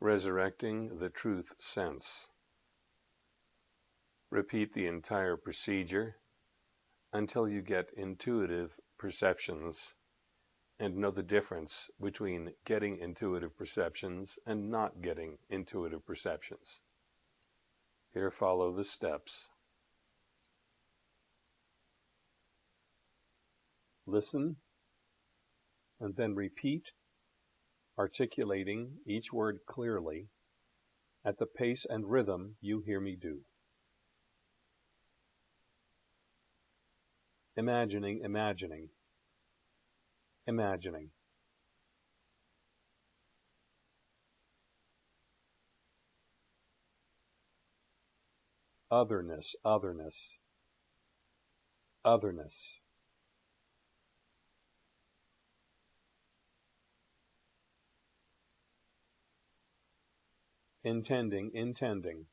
Resurrecting the truth sense. Repeat the entire procedure until you get intuitive perceptions and know the difference between getting intuitive perceptions and not getting intuitive perceptions. Here follow the steps. Listen and then repeat, articulating each word clearly at the pace and rhythm you hear me do. Imagining, imagining, imagining. Otherness, otherness, otherness. Intending, intending,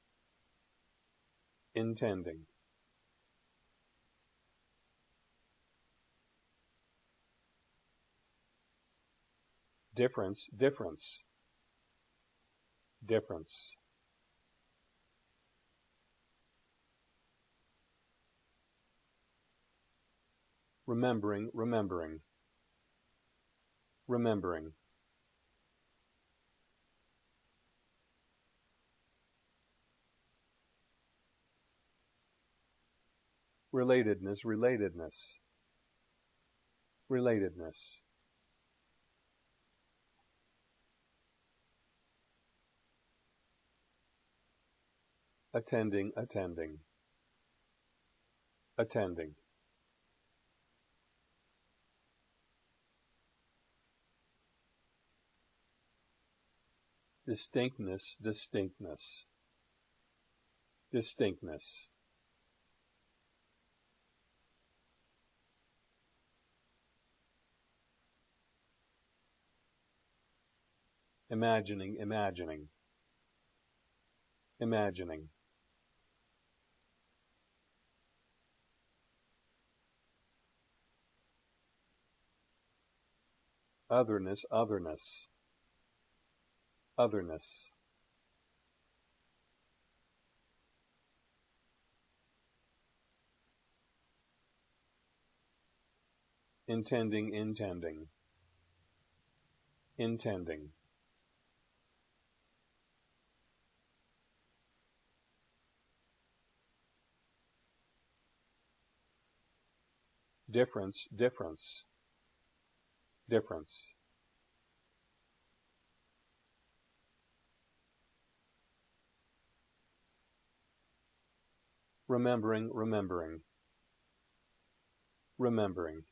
intending. difference, difference, difference. Remembering, remembering, remembering. Relatedness, relatedness, relatedness. attending, attending, attending. Distinctness, distinctness, distinctness. Imagining, imagining, imagining. otherness, otherness, otherness. Intending, intending, intending. Difference, difference difference remembering, remembering, remembering.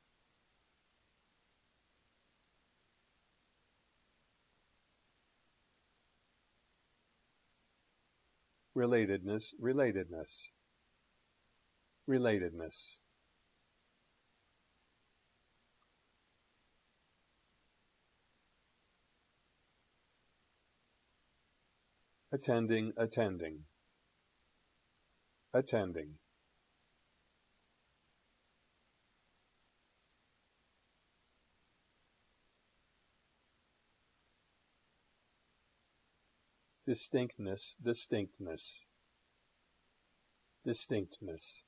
Relatedness, relatedness, relatedness. Attending, attending, attending. Distinctness, distinctness, distinctness.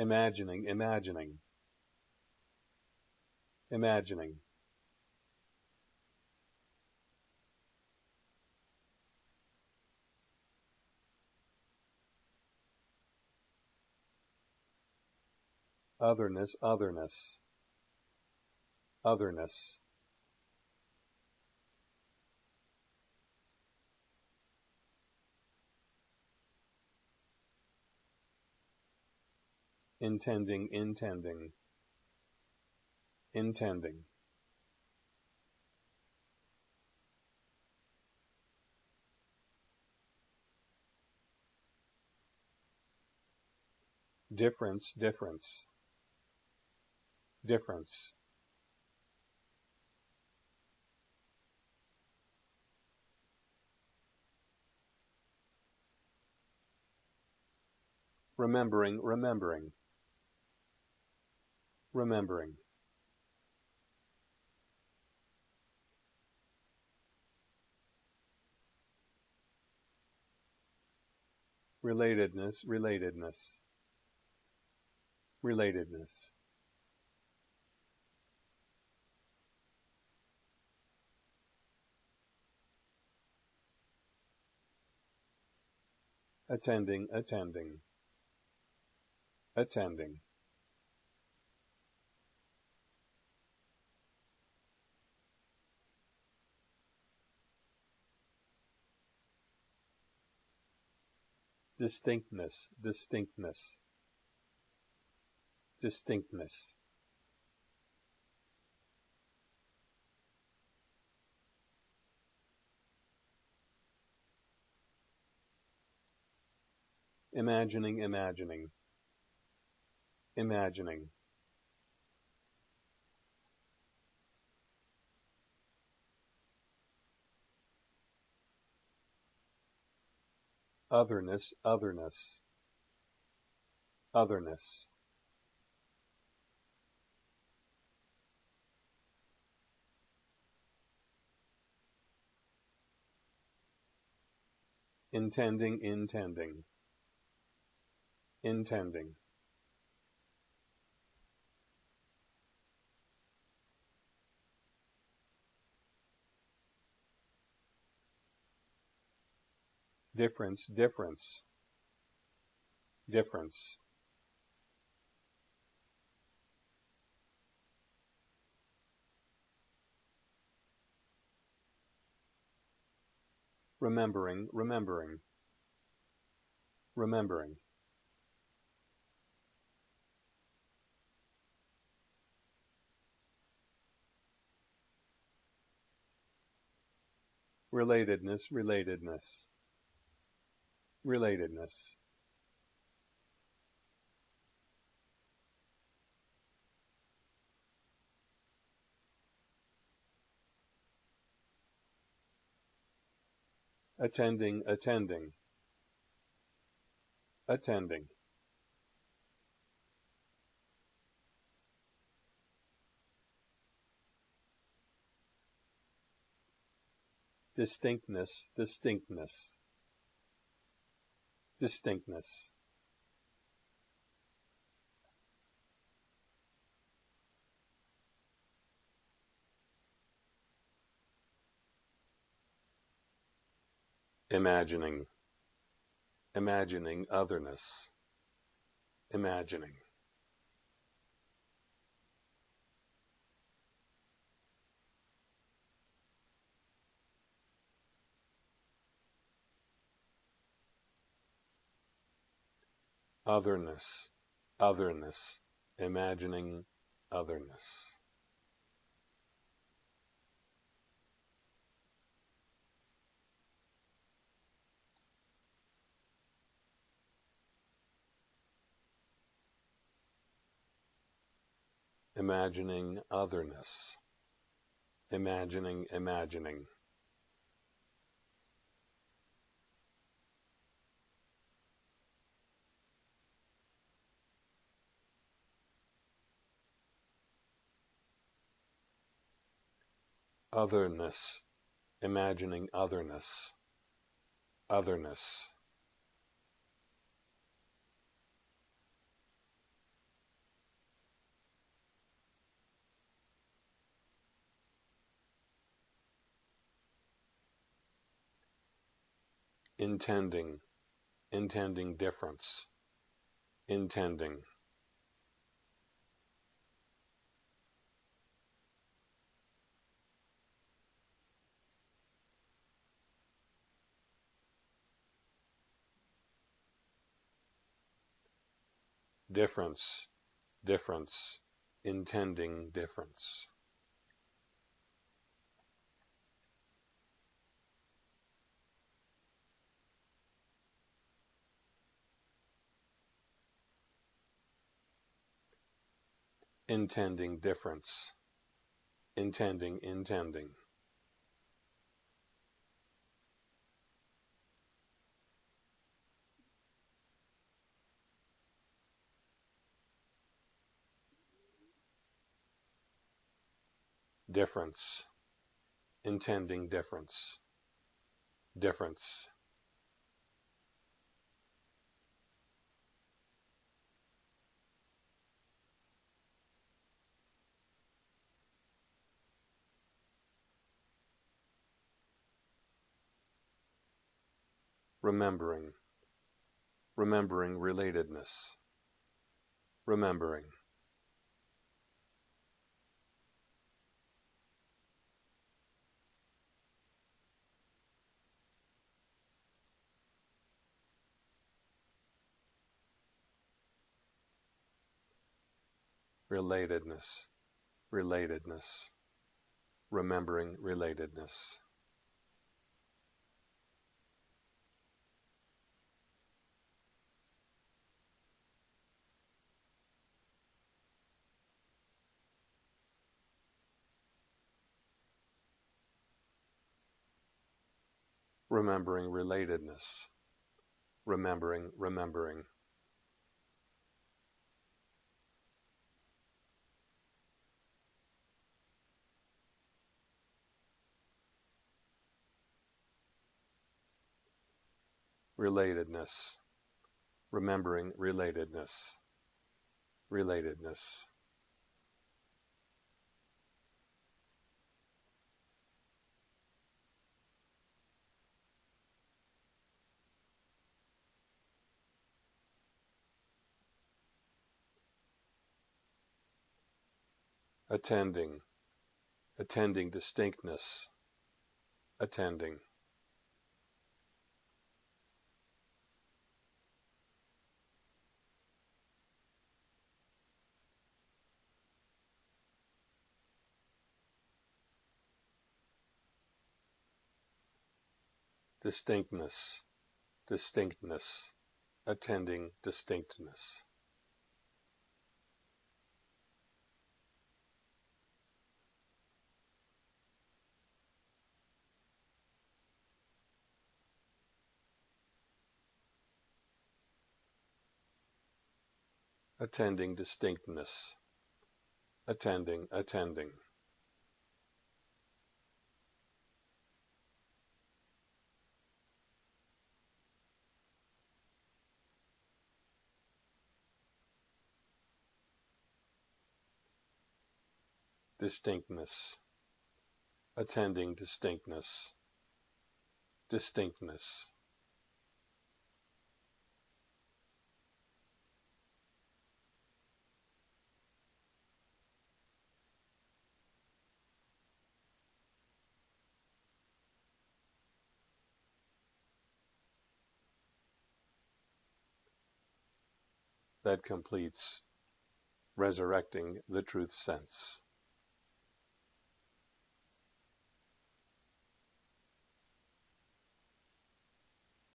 Imagining, imagining, imagining. Otherness, otherness, otherness. Intending, intending, intending. Difference, difference, difference. Remembering, remembering remembering. Relatedness, relatedness, relatedness. attending, attending, attending. Distinctness, distinctness, distinctness. imagining, imagining, imagining. Otherness, otherness, otherness. Intending, intending intending difference difference difference. Remembering remembering remembering. Relatedness, relatedness, relatedness. Attending, attending, attending. distinctness, distinctness, distinctness. Imagining, imagining otherness, imagining. Otherness, otherness, imagining otherness. Imagining otherness, imagining, imagining. Otherness, imagining otherness, otherness. Intending, intending difference, intending. Difference, difference, intending difference. Intending difference, intending, intending. Difference, intending difference, difference. remembering, remembering relatedness, remembering. Relatedness, relatedness, remembering relatedness. remembering relatedness, remembering, remembering. Relatedness, remembering relatedness, relatedness. attending, attending distinctness, attending. Distinctness, distinctness, attending distinctness. attending distinctness, attending, attending. Distinctness, attending distinctness, distinctness. that completes resurrecting the truth sense.